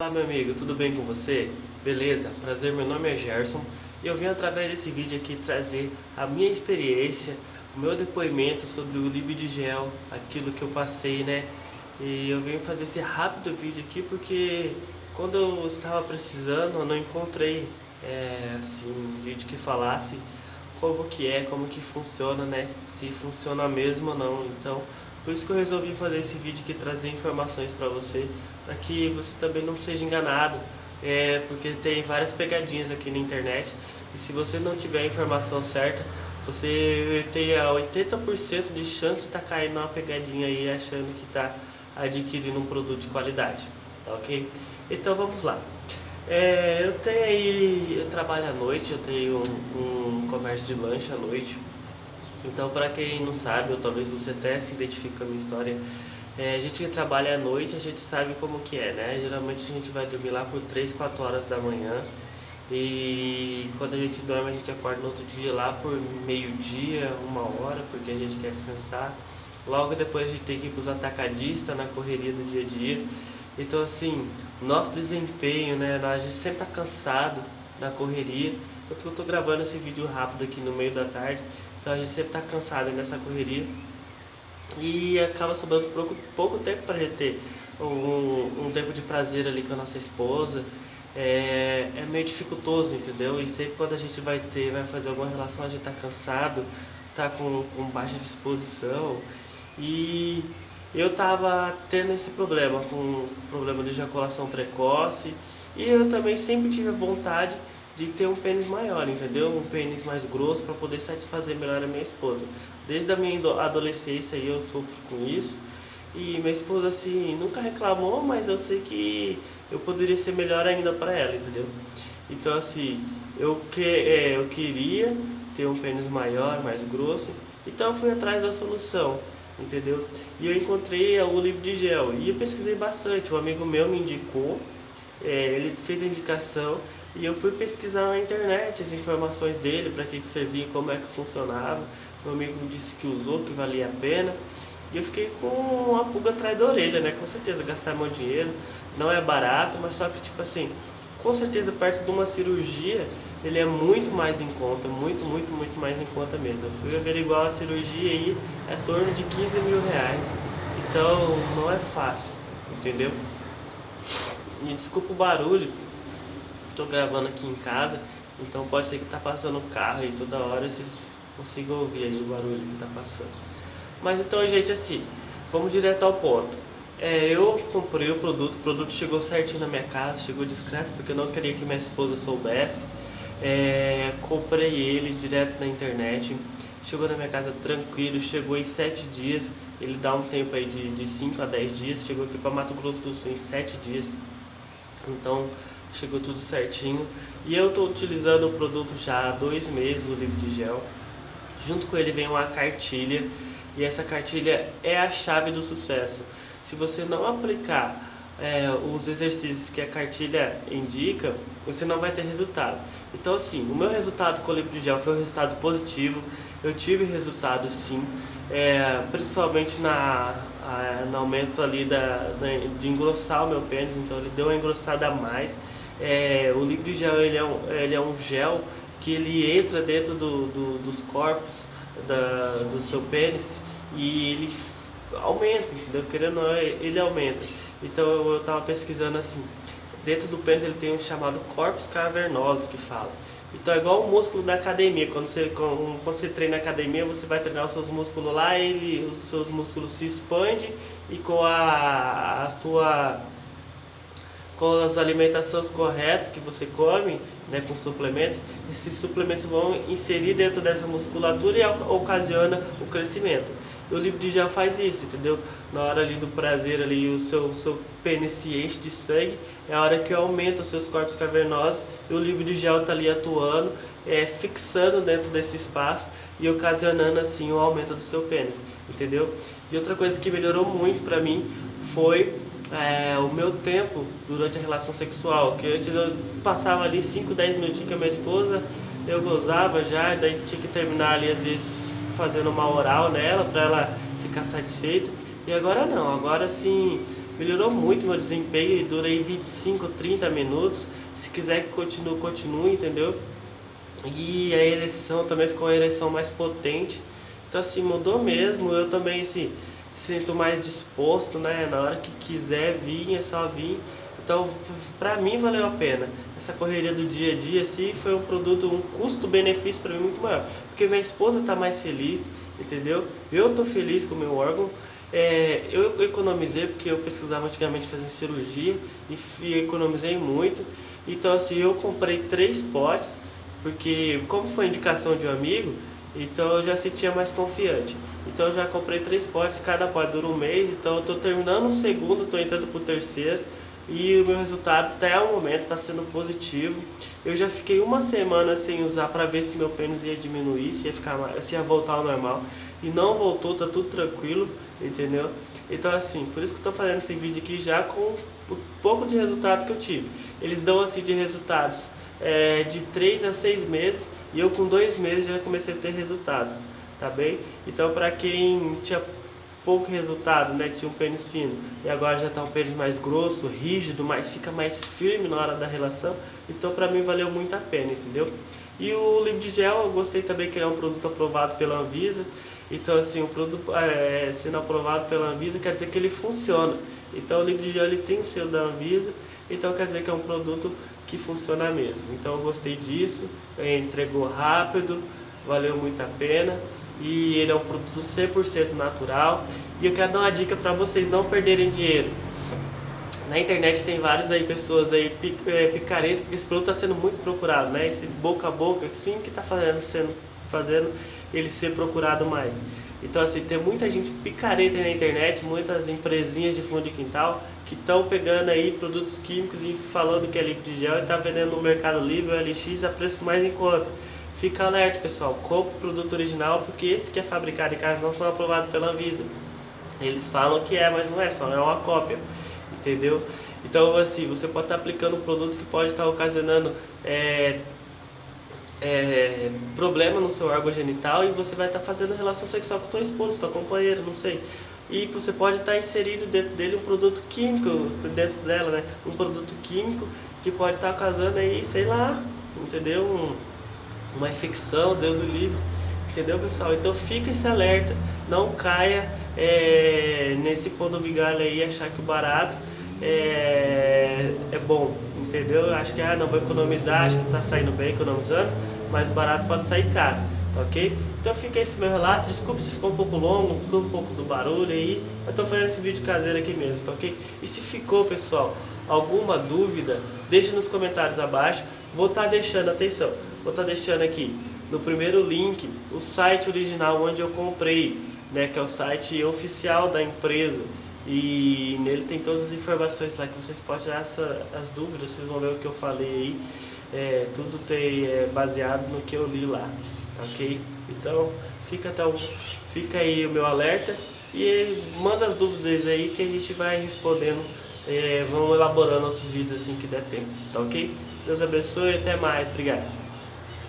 Olá meu amigo, tudo bem com você? Beleza? Prazer, meu nome é Gerson e eu vim através desse vídeo aqui trazer a minha experiência, o meu depoimento sobre o Libdigel, aquilo que eu passei, né? E eu venho fazer esse rápido vídeo aqui porque quando eu estava precisando eu não encontrei é, assim, um vídeo que falasse como que é, como que funciona, né? Se funciona mesmo ou não, então por isso que eu resolvi fazer esse vídeo aqui, trazer informações para você, para que você também não seja enganado, é, porque tem várias pegadinhas aqui na internet, e se você não tiver a informação certa, você tem 80% de chance de estar tá caindo numa pegadinha aí, achando que está adquirindo um produto de qualidade, tá ok? Então vamos lá. É, eu tenho aí, eu trabalho à noite, eu tenho um, um comércio de lanche à noite, então, para quem não sabe, ou talvez você até se identifique com a minha história, é, a gente que trabalha à noite, a gente sabe como que é, né? Geralmente a gente vai dormir lá por 3, 4 horas da manhã e quando a gente dorme a gente acorda no outro dia lá por meio-dia, uma hora, porque a gente quer descansar. Logo depois a gente tem que ir para os atacadistas na correria do dia a dia. Então assim, nosso desempenho, né? A gente sempre está cansado na correria. Enquanto eu estou gravando esse vídeo rápido aqui no meio da tarde, então a gente sempre está cansado nessa correria e acaba sobrando pouco, pouco tempo para gente ter um, um, tempo de prazer ali com a nossa esposa. É, é meio dificultoso, entendeu? E sempre quando a gente vai ter, vai fazer alguma relação, a gente está cansado, tá com, com baixa disposição. E eu tava tendo esse problema, com o problema de ejaculação precoce. E eu também sempre tive vontade de ter um pênis maior, entendeu? Um pênis mais grosso para poder satisfazer melhor a minha esposa. Desde a minha adolescência eu sofro com isso. E minha esposa assim nunca reclamou, mas eu sei que eu poderia ser melhor ainda para ela, entendeu? Então assim, eu que é, eu queria ter um pênis maior, mais grosso, então eu fui atrás da solução, entendeu? E eu encontrei o livro de gel e eu pesquisei bastante. Um amigo meu me indicou, é, ele fez a indicação e eu fui pesquisar na internet as informações dele, para que, que servia, como é que funcionava. Meu amigo disse que usou, que valia a pena. E eu fiquei com uma pulga atrás da orelha, né? Com certeza, gastar meu dinheiro. Não é barato, mas só que, tipo assim, com certeza, perto de uma cirurgia, ele é muito mais em conta. Muito, muito, muito mais em conta mesmo. Eu fui averiguar a cirurgia aí, é torno de 15 mil reais. Então, não é fácil, entendeu? E desculpa o barulho, tô gravando aqui em casa, então pode ser que tá passando carro aí toda hora, vocês consigam ouvir aí o barulho que tá passando. Mas então, gente, assim, vamos direto ao ponto. É, eu comprei o produto, o produto chegou certinho na minha casa, chegou discreto, porque eu não queria que minha esposa soubesse. É, comprei ele direto na internet, chegou na minha casa tranquilo, chegou em 7 dias, ele dá um tempo aí de 5 a 10 dias, chegou aqui para Mato Grosso do Sul em 7 dias. Então, chegou tudo certinho. E eu estou utilizando o produto já há dois meses, o livro de gel. Junto com ele vem uma cartilha e essa cartilha é a chave do sucesso. Se você não aplicar é, os exercícios que a cartilha indica, você não vai ter resultado. Então assim, o meu resultado com o livro de gel foi um resultado positivo, eu tive resultado sim, é, principalmente na, a, no aumento ali da, da, de engrossar o meu pênis, então ele deu uma engrossada a mais. É, o líquido gel ele é, um, ele é um gel que ele entra dentro do, do, dos corpos da, do seu pênis e ele aumenta, entendeu? Querendo ou não, ele aumenta. Então eu estava pesquisando assim, dentro do pênis ele tem um chamado corpos cavernosos que fala. Então é igual o músculo da academia, quando você, quando você treina na academia, você vai treinar os seus músculos lá, ele, os seus músculos se expandem e com a, a tua com as alimentações corretas que você come, né, com suplementos, esses suplementos vão inserir dentro dessa musculatura e ocasiona o crescimento. O livro de faz isso, entendeu? Na hora ali do prazer ali, o seu, seu pênis se enche de sangue, é a hora que aumenta os seus corpos cavernosos e o livro de está ali atuando, é, fixando dentro desse espaço e ocasionando assim o aumento do seu pênis, entendeu? E outra coisa que melhorou muito para mim foi é, o meu tempo durante a relação sexual, que antes eu passava ali 5, 10 minutinhos com a minha esposa, eu gozava já, daí tinha que terminar ali às vezes fazendo uma oral nela para ela ficar satisfeita. E agora não, agora sim, melhorou muito meu desempenho, durei 25, 30 minutos. Se quiser que continue, continue, entendeu? E a ereção também ficou uma ereção mais potente. Então assim, mudou mesmo. Eu também assim, sinto mais disposto, né? Na hora que quiser vir, é só vir. Então, pra mim valeu a pena. Essa correria do dia a dia, assim, foi um produto, um custo-benefício para mim muito maior. Porque minha esposa tá mais feliz, entendeu? Eu tô feliz com o meu órgão. É, eu economizei porque eu pesquisava antigamente fazer cirurgia e economizei muito. Então, assim, eu comprei três potes, porque como foi indicação de um amigo, então eu já sentia mais confiante. Então eu já comprei três potes, cada pote dura um mês, então eu estou terminando o segundo, estou entrando para o terceiro e o meu resultado até o momento está sendo positivo. Eu já fiquei uma semana sem usar para ver se meu pênis ia diminuir, se ia, ficar, se ia voltar ao normal. E não voltou, tá tudo tranquilo, entendeu? Então assim, por isso que eu estou fazendo esse vídeo aqui já com o pouco de resultado que eu tive. Eles dão assim de resultados é, de 3 a 6 meses e eu com 2 meses já comecei a ter resultados, tá bem? Então para quem tinha pouco resultado, né? Tinha um pênis fino e agora já está um pênis mais grosso, rígido, mas fica mais firme na hora da relação. Então para mim valeu muito a pena, entendeu? E o Lip de Gel eu gostei também que ele é um produto aprovado pela Anvisa. Então assim, o produto é, sendo aprovado pela Anvisa quer dizer que ele funciona. Então o Gel ele tem o selo da Anvisa, então quer dizer que é um produto que funciona mesmo. Então eu gostei disso, entregou rápido, valeu muito a pena e ele é um produto 100% natural. E eu quero dar uma dica para vocês não perderem dinheiro. Na internet tem várias aí pessoas aí é, picareta, porque esse produto está sendo muito procurado, né? Esse boca a boca, sim, que está fazendo, sendo, fazendo ele ser procurado mais. Então assim, tem muita gente picareta na internet, muitas empresinhas de fundo de quintal que estão pegando aí produtos químicos e falando que é líquido de gel e está vendendo no Mercado Livre, LX, a preço mais em conta. Fica alerta, pessoal. Compre o produto original, porque esse que é fabricado em casa não são aprovados pela Anvisa. Eles falam que é, mas não é, só é uma cópia. Entendeu? Então, assim, você pode estar aplicando um produto que pode estar ocasionando é, é, problema no seu órgão genital e você vai estar fazendo relação sexual com sua esposa, sua companheira, não sei. E você pode estar inserido dentro dele um produto químico, dentro dela, né? Um produto químico que pode estar causando aí, sei lá, entendeu? Um, uma infecção, Deus o livre. Entendeu, pessoal? Então fica esse alerta. Não caia é, nesse pão do vigário aí achar que o barato é, é bom. Entendeu? Acho que ah, não vou economizar, acho que está saindo bem economizando, mas barato pode sair caro. Tá ok? Então fica esse meu relato. Desculpe se ficou um pouco longo, desculpe um pouco do barulho aí. Eu tô fazendo esse vídeo caseiro aqui mesmo, tá ok? E se ficou, pessoal, alguma dúvida, deixa nos comentários abaixo. Vou estar tá deixando, atenção, vou estar tá deixando aqui no primeiro link o site original onde eu comprei, né, que é o site oficial da empresa. E nele tem todas as informações lá que vocês podem tirar essa, as dúvidas, vocês vão ver o que eu falei aí. É, tudo tem, é, baseado no que eu li lá, tá ok? Então fica, então, fica aí o meu alerta e manda as dúvidas aí que a gente vai respondendo, é, vamos elaborando outros vídeos assim que der tempo, tá ok? Deus abençoe e até mais. Obrigado.